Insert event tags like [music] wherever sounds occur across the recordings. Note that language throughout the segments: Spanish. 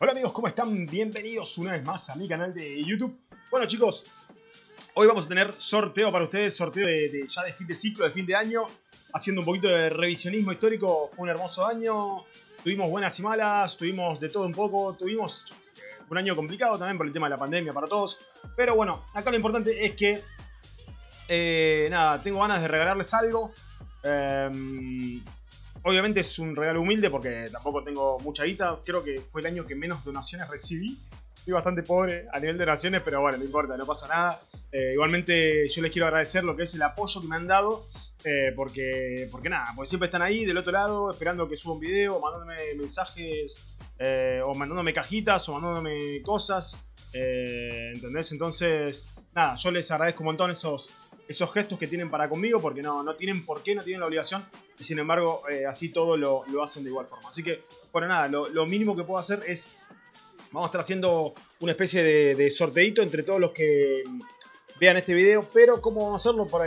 Hola amigos, ¿cómo están? Bienvenidos una vez más a mi canal de YouTube. Bueno chicos, hoy vamos a tener sorteo para ustedes, sorteo de, ya de fin de ciclo, de fin de año. Haciendo un poquito de revisionismo histórico, fue un hermoso año. Tuvimos buenas y malas, tuvimos de todo un poco, tuvimos un año complicado también por el tema de la pandemia para todos. Pero bueno, acá lo importante es que, eh, nada, tengo ganas de regalarles algo. Em, obviamente es un regalo humilde porque tampoco tengo mucha guita. Creo que fue el año que menos donaciones recibí. Estoy bastante pobre a nivel de donaciones, pero bueno, no importa, no pasa nada. Eh, igualmente yo les quiero agradecer lo que es el apoyo que me han dado. Eh, porque, porque nada, porque siempre están ahí del otro lado esperando que suba un video, mandándome mensajes eh, o mandándome cajitas o mandándome cosas. ¿Entendés? Entonces, nada, yo les agradezco un montón esos, esos gestos que tienen para conmigo, porque no, no tienen por qué, no tienen la obligación, y sin embargo, eh, así todo lo, hacen de igual forma. Así que, bueno, nada, lo, mínimo que puedo hacer es, vamos a estar haciendo una especie de, de sorteito entre todos los que vean este video, pero ¿cómo vamos a hacerlo? Para,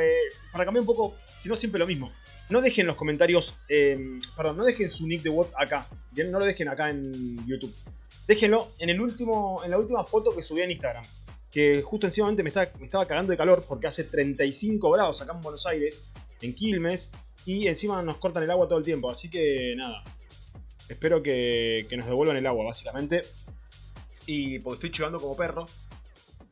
para cambiar un poco, si no siempre lo mismo. No dejen los comentarios, em, perdón, no dejen su nick de bot acá, no lo dejen acá en YouTube. Déjenlo en, el último, en la última foto que subí en Instagram que justo encima me, me estaba cagando de calor porque hace 35 grados acá en Buenos Aires, en Quilmes, y encima nos cortan el agua todo el tiempo, así que nada, espero que, nos devuelvan el agua básicamente, y porque estoy chivando como perro,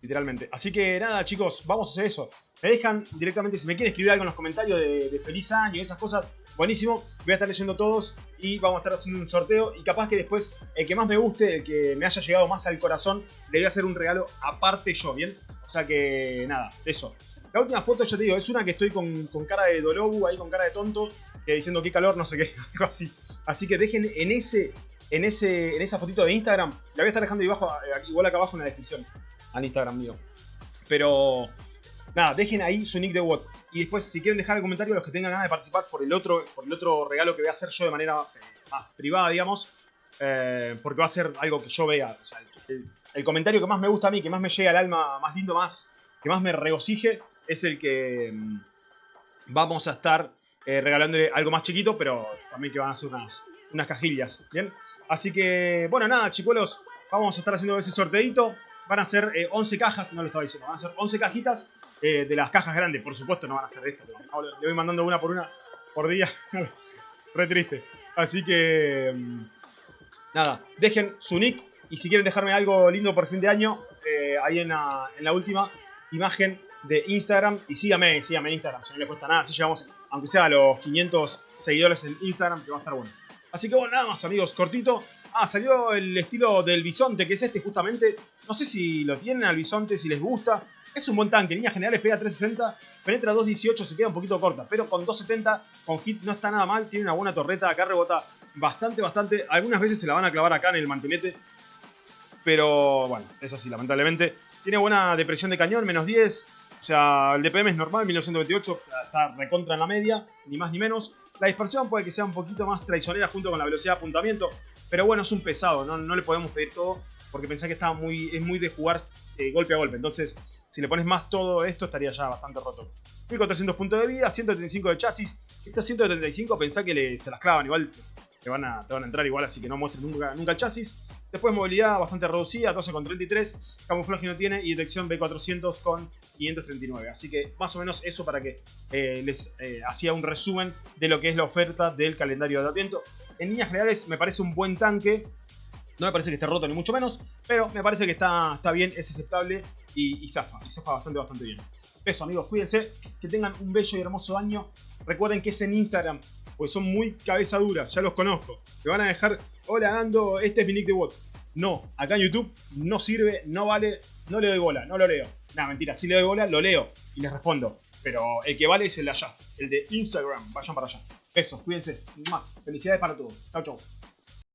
literalmente. Así que nada chicos, vamos a hacer eso. Me dejan directamente, si me quieren escribir algo en los comentarios de, de feliz año y esas cosas, buenísimo. Voy a estar leyendo todos y vamos a estar haciendo un sorteo. Y capaz que después, el que más me guste, el que me haya llegado más al corazón, le voy a hacer un regalo aparte yo, ¿bien? O sea que, nada, eso. La última foto, yo te digo, es una que estoy con, cara de Dolobu, ahí con cara de tonto, diciendo qué calor, no sé qué, [laughs] algo así. Así que dejen en ese, en ese, en esa fotito de Instagram, la voy a estar dejando abajo, eh, igual acá abajo en la descripción, al Instagram mío. Pero, nada, dejen ahí su nick de WOT. Y después, si quieren dejar el comentario, los que tengan ganas de participar por el otro, por el otro regalo que voy a hacer yo de manera eh, más privada, digamos. Eh, porque va a ser algo que yo vea. El, comentario que más me gusta a mí, que más me llega al alma, más lindo, más que más me regocije, es el que mm, vamos a estar eh, regalándole algo más chiquito, pero también que van a ser unas, unas cajillas. ¿Bien? Así que, bueno, nada, chicuelos, vamos a estar haciendo ese sorteito. Van a ser 11 cajas, no lo estaba diciendo, van a ser 11 cajitas eh, de las cajas grandes. Por supuesto no van a ser estas. Le voy mandando una por una por día. [laughs] Re triste. Así que... Mm, nada, dejen su nick. Y si quieren dejarme algo lindo por fin de año, eh, ahí en la, en la, última imagen de Instagram. Y síganme, síganme en Instagram, si no les cuesta nada. Si llegamos, aunque sea a los 500 seguidores en Instagram, que va a estar bueno. Así que bueno, nada más amigos, cortito. Ah, salió el estilo del bisonte, que es este justamente. No sé si lo tienen al bisonte, si les gusta. Es un buen tanque, en líneas generales pega 360, penetra 218, se queda un poquito corta, pero con 270, con hit no está nada mal, tiene una buena torreta, acá rebota bastante, bastante. Algunas veces se la van a clavar acá en el mantelete, pero bueno, es así, lamentablemente. Tiene buena depresión de cañón, menos 10, o sea, el DPM es normal, 1928, está recontra en la media, ni más ni menos. La dispersión puede que sea un poquito más traicionera junto con la velocidad de apuntamiento, pero bueno, es un pesado, no, no le podemos pedir todo porque pensé que estaba muy, es muy de jugar eh, golpe a golpe. Entonces, si le pones más todo esto, estaría ya bastante roto. 1400 puntos de vida, 135 de chasis. Estos 135 pensá que se las clavan, igual te van, a, entrar igual, así que no muestres nunca, el chasis. Después movilidad bastante reducida, 12,33. Camuflaje no tiene y detección B400 con 539. Así que más o menos eso para que eh, les eh, hacía un resumen de lo que es la oferta del calendario de Adviento. En líneas generales me parece un buen tanque. No me parece que esté roto ni mucho menos, pero me parece que está, está bien, es aceptable y, zafa, y zafa bastante, bastante bien. Eso amigos, cuídense, que tengan un bello y hermoso año. Recuerden que es en Instagram, pues son muy cabeza duras, ya los conozco. Me van a dejar, hola dando este es mi nick de bot. No, acá en YouTube no sirve, no vale, no le doy bola, no lo leo. Nada, mentira, si le doy bola, lo leo y les respondo. Pero el que vale es el de allá, el de Instagram, vayan para allá. Eso, cuídense. Felicidades para todos. Chau, chau.